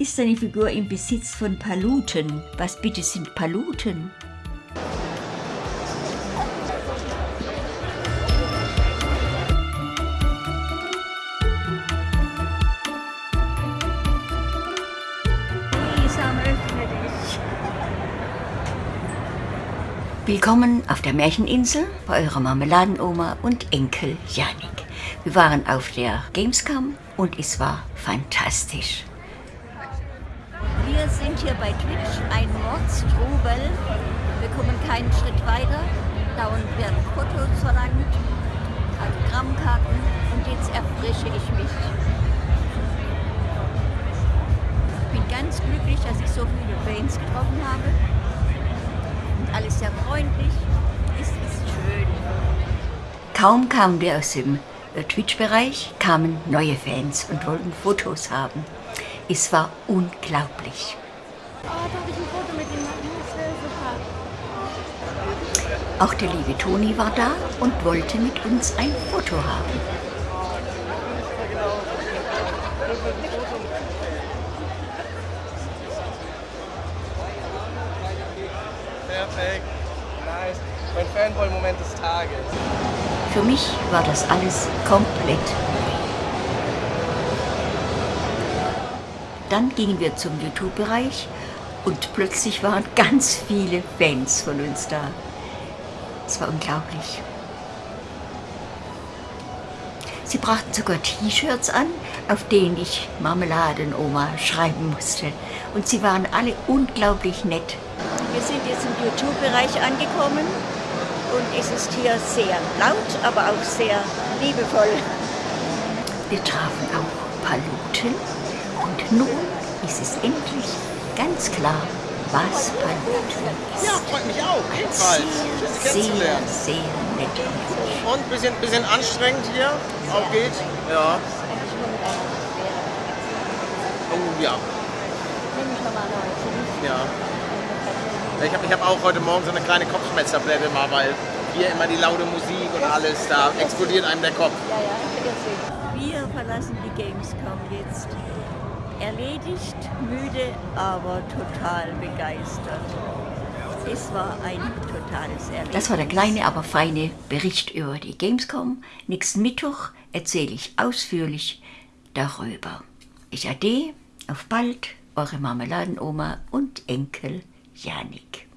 ist seine Figur im Besitz von Paluten. Was bitte sind Paluten? Willkommen auf der Märcheninsel bei eurer Marmeladenoma und Enkel Janik. Wir waren auf der Gamescom und es war fantastisch. Hier bei Twitch, ein Mordstrubel. Wir kommen keinen Schritt weiter. Dauernd werden Fotos verlangt, Autogrammkarten und jetzt erfrische ich mich. Ich bin ganz glücklich, dass ich so viele Fans getroffen habe alles sehr freundlich. Es ist schön. Kaum kamen wir aus dem äh, Twitch-Bereich, kamen neue Fans und wollten Fotos haben. Es war unglaublich. Auch der liebe Toni war da und wollte mit uns ein Foto haben. Perfekt. Nice. Mein Fanboy-Moment des Tages. Für mich war das alles komplett neu. Dann gingen wir zum YouTube-Bereich und plötzlich waren ganz viele Fans von uns da. Es war unglaublich. Sie brachten sogar T-Shirts an, auf denen ich Marmeladenoma schreiben musste. Und sie waren alle unglaublich nett. Wir sind jetzt im YouTube-Bereich angekommen und es ist hier sehr laut, aber auch sehr liebevoll. Wir trafen auch Paluten und nun ist es endlich ganz klar, was Paluten ist. Ja, freut mich auch. Ebenfalls. Sehr, sehr, sehr nett. Und ein bisschen, bisschen anstrengend hier auch geht. Ja. Oh ja. Ja. Ich habe ich hab auch heute Morgen so eine kleine Kopfschmerztablette mal, weil hier immer die laute Musik und alles, da explodiert einem der Kopf. Wir verlassen die Gamescom jetzt. Erledigt, müde, aber total begeistert. Es war ein totales Erlebnis. Das war der kleine, aber feine Bericht über die Gamescom. Nächsten Mittwoch erzähle ich ausführlich darüber. Ich ade, auf bald, eure Marmeladenoma und Enkel Janik.